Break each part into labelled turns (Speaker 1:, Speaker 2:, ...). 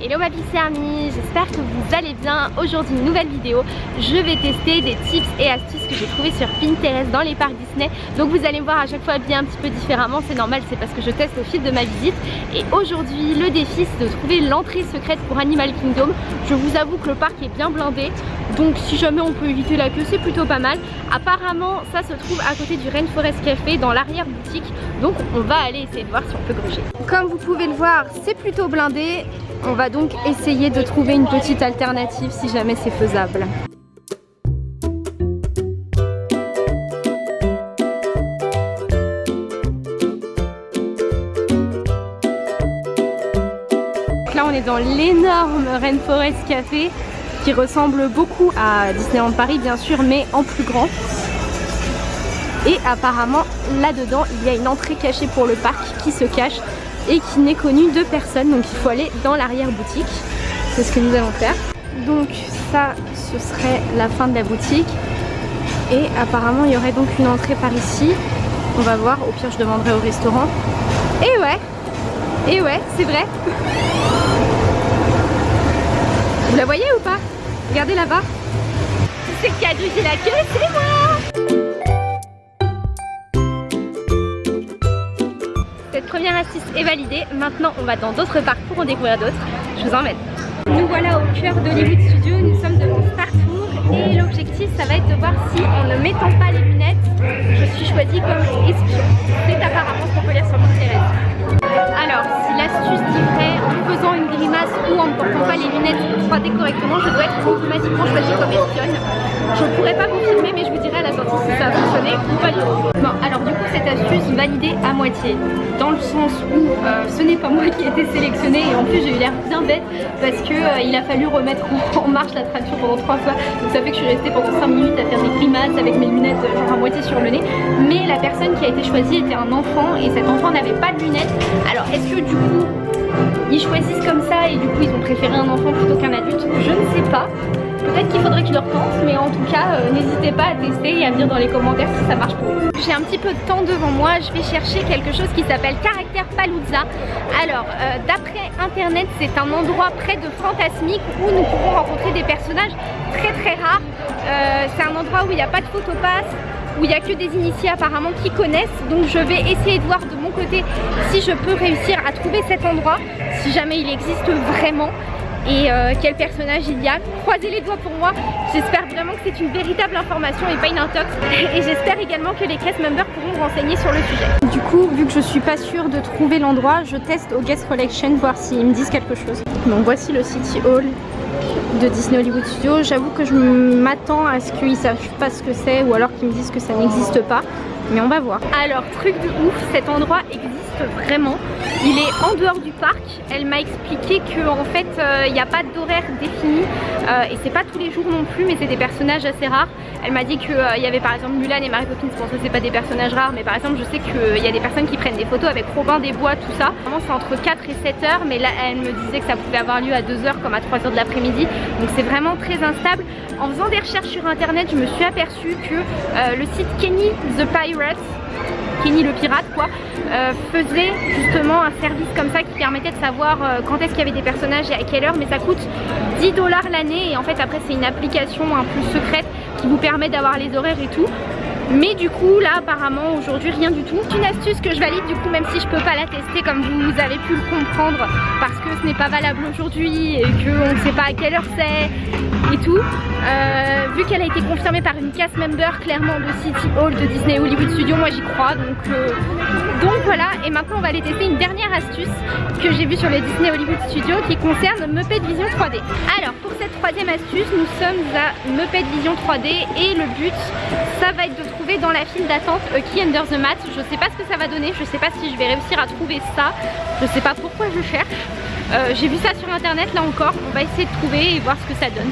Speaker 1: Hello ma Pixie Army, j'espère que vous allez bien. Aujourd'hui une nouvelle vidéo, je vais tester des tips et astuces que j'ai trouvées sur Pinterest dans les parcs Disney. Donc vous allez me voir à chaque fois bien un petit peu différemment, c'est normal, c'est parce que je teste au fil de ma visite. Et aujourd'hui le défi c'est de trouver l'entrée secrète pour Animal Kingdom. Je vous avoue que le parc est bien blindé, donc si jamais on peut éviter la queue c'est plutôt pas mal. Apparemment ça se trouve à côté du Rainforest Café dans l'arrière boutique, donc on va aller essayer de voir si on peut gruger. Comme vous pouvez le voir c'est plutôt blindé on va donc essayer de trouver une petite alternative si jamais c'est faisable. là on est dans l'énorme Rainforest Café qui ressemble beaucoup à Disneyland Paris bien sûr mais en plus grand. Et apparemment là-dedans il y a une entrée cachée pour le parc qui se cache et qui n'est connu de personne. Donc il faut aller dans l'arrière boutique c'est ce que nous allons faire. Donc ça ce serait la fin de la boutique. Et apparemment il y aurait donc une entrée par ici. On va voir. Au pire je demanderai au restaurant. Et ouais. Et ouais c'est vrai. Vous la voyez ou pas? Regardez là-bas c'est qui a la queue c'est moi première astuce est validée. Maintenant, on va dans d'autres parcs pour en découvrir d'autres. Je vous emmène. Nous voilà au cœur d'Hollywood Studio. Nous sommes devant Star Tour et l'objectif, ça va être de voir si en ne mettant pas les lunettes, je suis choisie comme espion. C'est apparemment ce qu'on peut lire sur Pinterest. Alors, si l'astuce dit vrai, en faisant une grimace ou en ne portant pas les lunettes 3D correctement, je dois être automatiquement choisie comme espionne. Je ne pourrais pas confirmer, mais je vous dirai à la sortie si ça a fonctionné ou pas du tout. Bon, alors du coup, cette astuce validée à moitié, dans le sens où euh, ce n'est pas moi qui ai été sélectionnée et en plus j'ai eu l'air bien bête parce que euh, il a fallu remettre en marche l'attraction pendant trois fois. Donc ça fait que je suis restée pendant 5 minutes à faire des grimaces avec mes lunettes euh, genre à moitié sur le nez. Mais la personne qui a été choisie était un enfant et cet enfant n'avait pas de lunettes. Alors est-ce que du coup ils choisissent comme ça et du coup ils ont préféré un enfant plutôt qu'un adulte Je ne sais pas. Peut-être qu'il faudrait que je leur tente, mais en tout cas, euh, n'hésitez pas à tester et à me dire dans les commentaires si ça marche pour vous. J'ai un petit peu de temps devant moi, je vais chercher quelque chose qui s'appelle Caractère Palooza. Alors, euh, d'après internet, c'est un endroit près de Fantasmique où nous pouvons rencontrer des personnages très très rares. Euh, c'est un endroit où il n'y a pas de photopass, où il n'y a que des initiés apparemment qui connaissent donc je vais essayer de voir de mon côté si je peux réussir à trouver cet endroit si jamais il existe vraiment et euh, quel personnage il y a. Croisez les doigts pour moi, j'espère vraiment que c'est une véritable information et pas une intox. Et j'espère également que les cast members pourront renseigner sur le sujet. Du coup, vu que je suis pas sûre de trouver l'endroit, je teste au Guest Collection voir s'ils me disent quelque chose. Donc voici le City Hall de Disney Hollywood Studios. J'avoue que je m'attends à ce qu'ils savent pas ce que c'est ou alors qu'ils me disent que ça n'existe pas. Mais on va voir. Alors, truc de ouf, cet endroit existe vraiment. Il est en dehors du parc. Elle m'a expliqué qu'en fait euh, il n'y a pas d'horaire défini et c'est pas tous les jours non plus mais c'est des personnages assez rares. Elle m'a dit qu'il euh, y avait par exemple Mulan et Mary Poppins, bon ça c'est pas des personnages rares mais par exemple je sais qu'il y a des personnes qui prennent des photos avec Robin des Bois tout ça. Vraiment c'est entre 4 et 7 heures mais là elle me disait que ça pouvait avoir lieu à 2 heures comme à 3 heures de l'après-midi donc c'est vraiment très instable. En faisant des recherches sur internet je me suis aperçue que le site Kenny the Pirate Kenny le pirate quoi, euh, faisait justement un service comme ça qui permettait de savoir euh, quand est-ce qu'il y avait des personnages et à quelle heure mais ça coûte 10 dollars l'année et en fait après c'est une application un peu secrète qui vous permet d'avoir les horaires et tout mais du coup là apparemment aujourd'hui rien du tout. Une astuce que je valide du coup même si je peux pas la tester comme vous avez pu le comprendre parce que ce n'est pas valable aujourd'hui et qu'on ne sait pas à quelle heure c'est et tout. Euh, vu qu'elle a été confirmée par une cast member clairement de City Hall de Disney Hollywood Studio moi j'y crois. Donc, euh, donc voilà. Et maintenant on va aller tester une dernière astuce que j'ai vue sur les Disney Hollywood Studio qui concerne Muppet Vision 3D alors pour cette troisième astuce nous sommes à Muppet Vision 3D et le but ça va être de trouver dans la file d'attente A Key Under the Mat. Je sais pas ce que ça va donner je sais pas si je vais réussir à trouver ça. Je sais pas pourquoi je cherche. Euh, j'ai vu ça sur internet là encore. On va essayer de trouver et voir ce que ça donne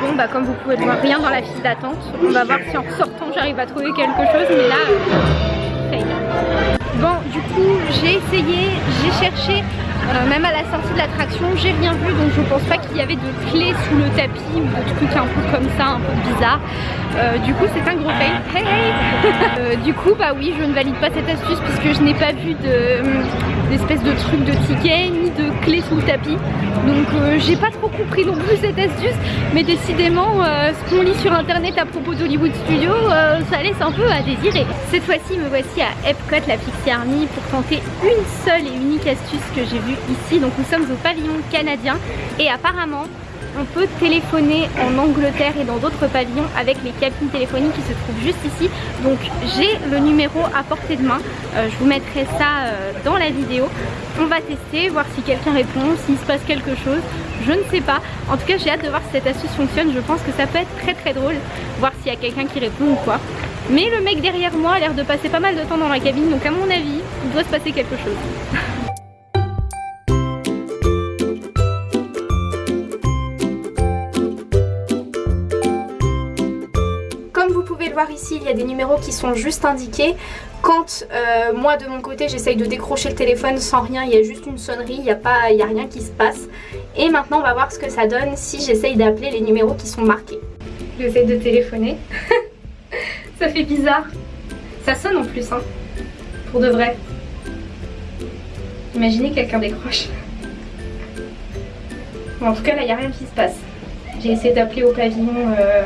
Speaker 1: Bon bah comme vous pouvez le voir, rien dans la file d'attente. On va voir si en sortant j'arrive à trouver quelque chose, mais là, euh, fail. Bon, du coup, j'ai essayé, j'ai cherché, euh, même à la sortie de l'attraction, j'ai rien vu, donc je pense pas qu'il y avait de clés sous le tapis ou de trucs un peu comme ça, un peu bizarre. Euh, du coup, c'est un gros fail. Euh, du coup, bah oui, je ne valide pas cette astuce puisque je n'ai pas vu d'espèce de, truc de ticket ni de clés sous le tapis. Donc, j'ai pas trop compris non plus cette astuce, mais décidément, ce qu'on lit sur internet à propos d'Hollywood Studio, ça laisse un peu à désirer. Cette fois-ci, me voici à Epcot, la Pixie Army, pour tenter une seule et unique astuce que j'ai vue ici. Donc, nous sommes au pavillon canadien et apparemment, on peut téléphoner en Angleterre et dans d'autres pavillons avec les cabines téléphoniques qui se trouvent juste ici. Donc j'ai le numéro à portée de main. Euh, je vous mettrai ça euh, dans la vidéo. On va tester, voir si quelqu'un répond, s'il se passe quelque chose. Je ne sais pas. En tout cas j'ai hâte de voir si cette astuce fonctionne. Je pense que ça peut être très très drôle. Voir s'il y a quelqu'un qui répond ou quoi. Mais le mec derrière moi a l'air de passer pas mal de temps dans la cabine. Donc à mon avis, il doit se passer quelque chose. voir ici, il y a des numéros qui sont juste indiqués. Quand euh, moi de mon côté j'essaye de décrocher le téléphone sans rien, il y a juste une sonnerie, il n'y a, pas, il a rien qui se passe. Et maintenant on va voir ce que ça donne si j'essaye d'appeler les numéros qui sont marqués. J'essaie de téléphoner. ça fait bizarre. Ça sonne en plus, hein. Pour de vrai. Imaginez quelqu'un décroche. en tout cas là il n'y a rien qui se passe. J'ai essayé d'appeler au pavillon... Euh,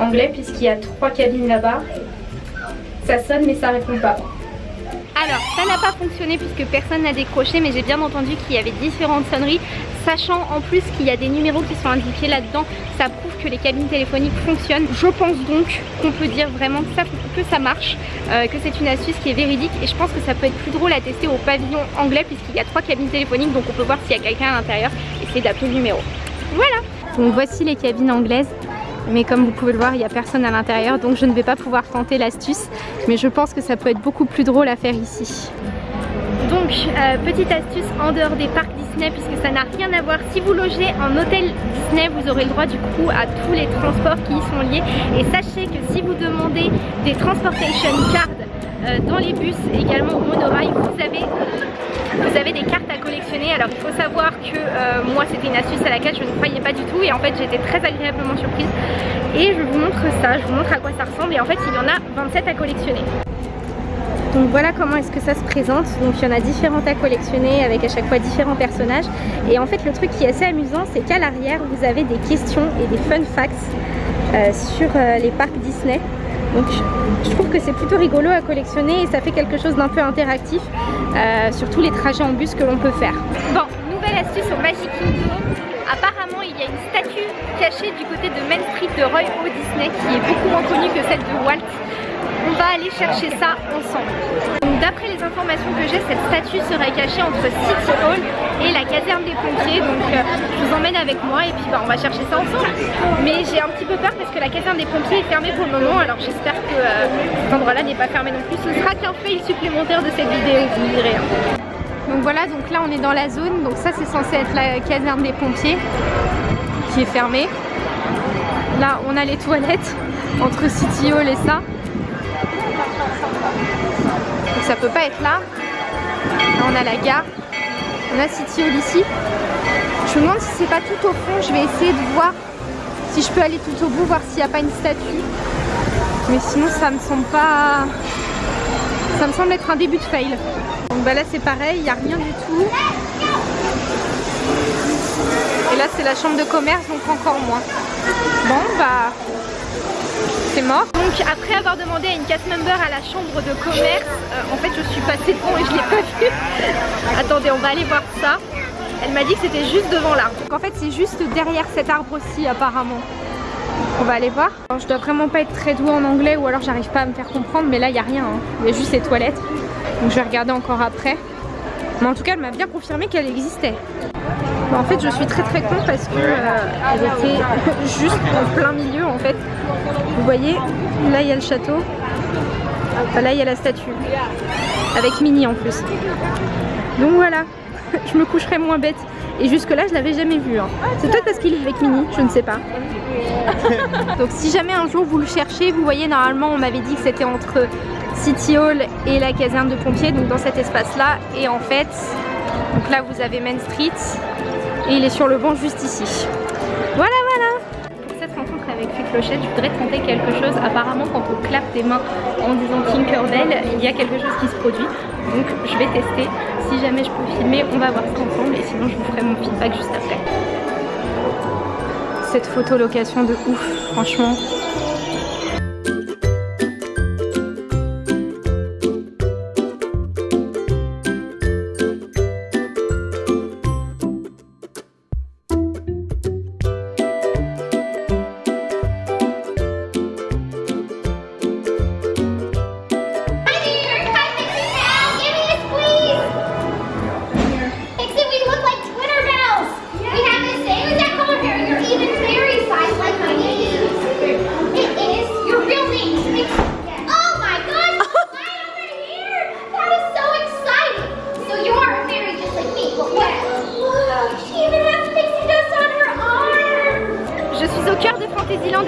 Speaker 1: anglais puisqu'il y a trois cabines là-bas. Ça sonne mais ça répond pas. Alors ça n'a pas fonctionné puisque personne n'a décroché mais j'ai bien entendu qu'il y avait différentes sonneries Sachant en plus qu'il y a des numéros qui sont indiqués là-dedans. Ça prouve que les cabines téléphoniques fonctionnent. Je pense donc qu'on peut dire vraiment que ça, que ça marche euh, Que c'est une astuce qui est véridique. Et je pense que ça peut être plus drôle à tester au pavillon anglais Puisqu'il y a trois cabines téléphoniques. Donc on peut voir s'il y a quelqu'un à l'intérieur Et essayer d'appeler le numéro. Voilà. Donc voici les cabines anglaises mais comme vous pouvez le voir il n'y a personne à l'intérieur donc je ne vais pas pouvoir tenter l'astuce mais je pense que ça peut être beaucoup plus drôle à faire ici. Donc euh, petite astuce en dehors des parcs Disney puisque ça n'a rien à voir. Si vous logez en hôtel Disney vous aurez le droit du coup à tous les transports qui y sont liés et sachez que si vous demandez des transportation cards euh, dans les bus également au monorail vous avez vous avez des cartes à collectionner. Alors il faut savoir que euh, moi c'était une astuce à laquelle je ne croyais pas du tout et en fait été très agréablement surprise. Et je vous montre ça, je vous montre à quoi ça ressemble et en fait il y en a 27 à collectionner. Donc voilà comment est-ce que ça se présente. Donc il y en a différentes à collectionner avec à chaque fois différents personnages. Et en fait le truc qui est assez amusant c'est qu'à l'arrière vous avez des questions et des fun facts euh, sur euh, les parcs Disney. Donc je trouve que c'est plutôt rigolo à collectionner et ça fait quelque chose d'un peu interactif euh, sur tous les trajets en bus que l'on peut faire. Bon, nouvelle astuce au Magic Kingdom. Apparemment il y a une statue cachée du côté de Main Street de Roy O. Disney qui est beaucoup moins connue que celle de Walt on va aller chercher ça ensemble. D'après les informations que j'ai, cette statue serait cachée entre City Hall et la caserne des pompiers. Donc euh, je vous emmène avec moi et puis bah, on va chercher ça ensemble. Mais j'ai un petit peu peur parce que la caserne des pompiers est fermée pour le moment. Alors j'espère que euh, cet endroit-là n'est pas fermé non plus. Ce sera qu'un fail supplémentaire de cette vidéo, vous me direz. Hein. Donc voilà, donc là on est dans la zone. Donc ça c'est censé être la caserne des pompiers qui est fermée. Là on a les toilettes entre City Hall et ça. Donc ça peut pas être là. Là on a la gare. On a City Hall ici. Je me demande si c'est pas tout au fond. Je vais essayer de voir si je peux aller tout au bout, voir s'il n'y a pas une statue. Mais sinon ça me semble pas... Ça me semble être un début de fail. Donc bah là c'est pareil, il n'y a rien du tout. Et là c'est la chambre de commerce donc encore moins. Bon bah Donc après avoir demandé à une cast member à la chambre de commerce, euh, en fait je suis passée devant et je l'ai pas vu. Attendez, on va aller voir ça. Elle m'a dit que c'était juste devant là. Donc en fait c'est juste derrière cet arbre-ci apparemment. On va aller voir. je dois vraiment pas être très douée en anglais ou alors j'arrive pas à me faire comprendre mais là il n'y a rien. Hein. Il y a juste les toilettes. Donc je vais regarder encore après. Mais en tout cas elle m'a bien confirmé qu'elle existait. En fait je suis très très con parce que euh, elle était juste en plein milieu en fait. Vous voyez, là il y a le château. là il y a la statue. Avec Minnie en plus. Donc voilà, je me coucherai moins bête. Et jusque là je l'avais jamais vu. Hein. C'est peut-être parce qu'il est avec Minnie, je ne sais pas. Donc si jamais un jour vous le cherchez, vous voyez normalement on m'avait dit que c'était entre City Hall et la caserne de pompiers, donc dans cet espace-là. Et en fait, donc là vous avez Main Street et il est sur le banc juste ici. Voilà, voilà Pour cette rencontre avec Clochette, je voudrais tenter quelque chose? Apparemment, quand on clappe des mains en disant Tinkerbell, il y a quelque chose qui se produit. Donc je vais tester. Si jamais je peux filmer, on va voir ça ensemble et sinon je vous ferai mon feedback juste après. Cette photo location de ouf, franchement.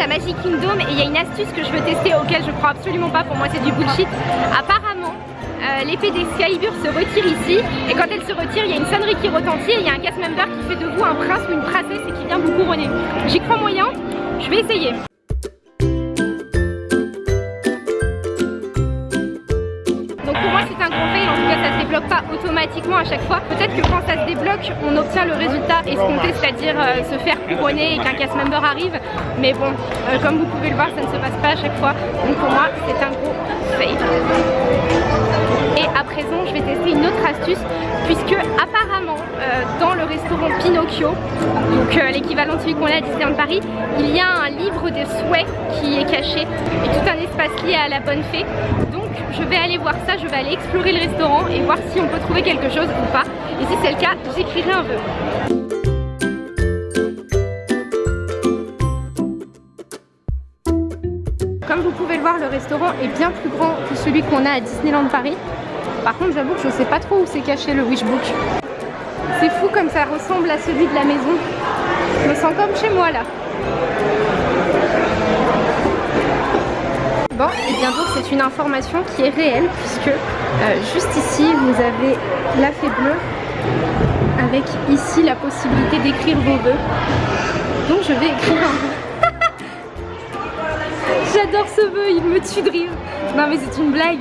Speaker 2: Magic Kingdom et il y a une astuce que je veux tester auquel je crois absolument pas, pour moi c'est du bullshit. Apparemment, euh, l'épée d'Excalibur se retire ici et quand elle se retire, il y a une sonnerie qui retentit et il y a un cast member qui fait de vous un prince ou une princesse et qui vient vous couronner. J'y crois moyen, je vais essayer. À chaque fois. Peut-être que quand ça se débloque, on obtient le résultat escompté, c'est-à-dire euh, se faire couronner et qu'un cast member arrive. Mais bon, euh, comme vous pouvez le voir, ça ne se passe pas à chaque fois. Donc pour moi, c'est un gros fail. Et à présent, je vais tester une autre astuce puisque donc l'équivalent de celui qu'on a à Disneyland Paris, il y a un livre des souhaits qui est caché et tout un espace lié à la bonne fée. Donc je vais aller voir ça, je vais aller explorer le restaurant et voir si on peut trouver quelque chose ou pas. Et si c'est le cas, j'écrirai un vœu. Comme vous pouvez le voir, le restaurant est bien plus grand que celui qu'on a à Disneyland Paris. Par contre, j'avoue que je ne sais pas trop où c'est caché le Wishbook. C'est fou comme ça ressemble à celui de la maison. Je me sens comme chez moi là. Bon, et bien donc c'est une information qui est réelle puisque euh, juste ici vous avez la fée bleue avec ici la possibilité d'écrire vos vœux. Donc je vais écrire un vœu. J'adore ce vœu, il me tue de rire. Non mais c'est une blague.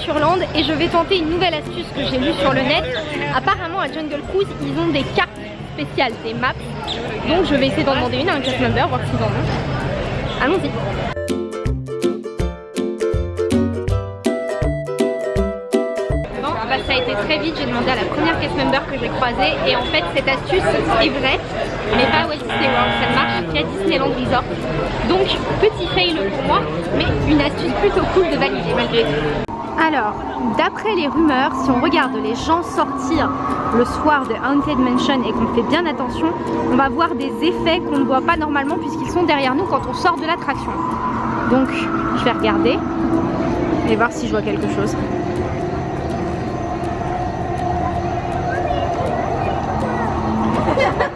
Speaker 2: Adventureland et je vais tenter une nouvelle astuce que j'ai lue sur le net. Apparemment à Jungle Cruise, ils ont des cartes spéciales, des maps. Donc je vais essayer d'en demander une à un cast member, voir s'ils en ont. Allons-y bah, ça a été très vite, j'ai demandé à la première cast member que j'ai croisée et en fait cette astuce est vraie mais pas à Walt Disney World, ça ne marche qu'à Disneyland Resort donc petit fail pour moi mais une astuce plutôt cool de valider malgré tout alors, d'après les rumeurs, si on regarde les gens sortir le soir de Haunted Mansion et qu'on fait bien attention, on va voir des effets qu'on ne voit pas normalement puisqu'ils sont derrière nous quand on sort de l'attraction. Donc, je vais regarder et voir si je vois quelque chose.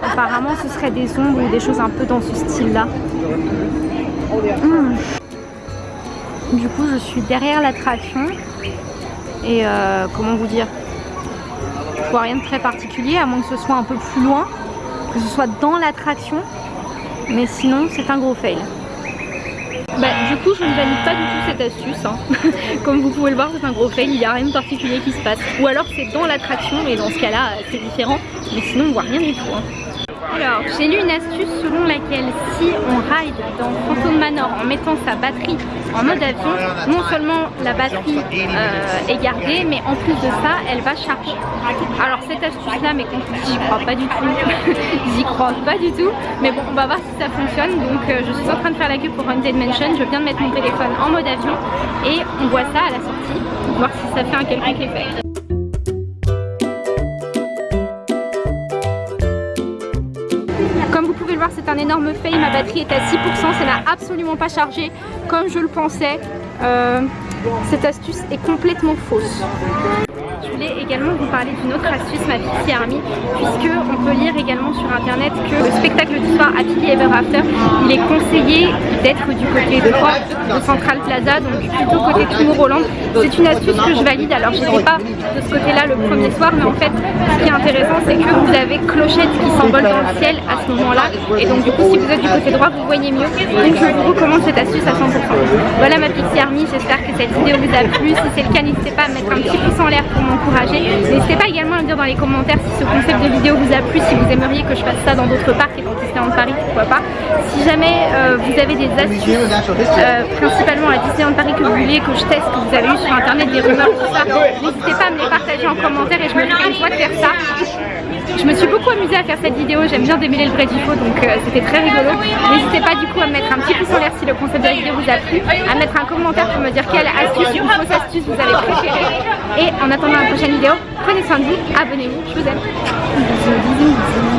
Speaker 2: Apparemment ce serait des ombres ou des choses un peu dans ce style là. Hmm. Du coup je suis derrière l'attraction et euh, comment vous dire? Je vois rien de très particulier à moins que ce soit un peu plus loin, que ce soit dans l'attraction. Mais sinon c'est un gros fail. Bah, du coup je ne valide pas du tout cette astuce hein. Comme vous pouvez le voir c'est un gros fail, il n'y a rien de particulier qui se passe Ou alors c'est dans l'attraction et dans ce cas là c'est différent Mais sinon on voit rien du tout hein. Alors, j'ai lu une astuce selon laquelle si on ride dans Phantom Manor en mettant sa batterie en mode avion, non seulement la batterie euh, est gardée, mais en plus de ça, elle va charger. Alors cette astuce-là, mais j'y crois pas du tout. j'y crois pas du tout. Mais bon, on va voir si ça fonctionne. Donc euh, je suis en train de faire la queue pour Haunted Mansion. Je viens de mettre mon téléphone en mode avion et on voit ça à la sortie, voir si ça fait un quelconque effet. C'est un énorme fail. Ma batterie est à 6%, ça n'a absolument pas chargé comme je le pensais. Euh, cette astuce est complètement fausse. Je voulais également vous parler d'une autre astuce, ma Pixie Army, puisque on peut lire également sur internet que le spectacle du soir Happily Ever After, il est conseillé d'être du côté droit de Central Plaza, donc plutôt côté Tomorrowland. C'est une astuce que je valide, alors je n'étais pas de ce côté-là le premier soir, mais en fait, ce qui est intéressant, c'est que vous avez clochette qui s'envole dans le ciel à ce moment-là, et donc du coup, si vous êtes du côté droit, vous voyez mieux. Donc je vous recommande cette astuce à 100%. Voilà ma Pixie Army, j'espère que cette vidéo vous a plu. Si c'est le cas, n'hésitez pas à mettre un petit pouce en l'air pour moi N'hésitez pas également à me dire dans les commentaires si ce concept de vidéo vous a plu, si vous aimeriez que je fasse ça dans d'autres parcs et dans Disneyland Paris, pourquoi pas. Si jamais euh, vous avez des astuces, euh, principalement à Disneyland Paris que vous voulez que je teste, que vous avez eu sur internet, des rumeurs, tout ça, n'hésitez pas à me les partager en commentaire et je me ferai une joie de faire ça. Je me suis beaucoup amusée à faire cette vidéo, j'aime bien démêler le vrai du faux donc euh, c'était très rigolo. N'hésitez pas du coup à me mettre un petit pouce en l'air si le concept de la vidéo vous a plu, à mettre un commentaire pour me dire quelle astuce ou fausse astuce vous avez préférée. Et en attendant la prochaine vidéo, prenez soin de vous, abonnez-vous, je vous aime.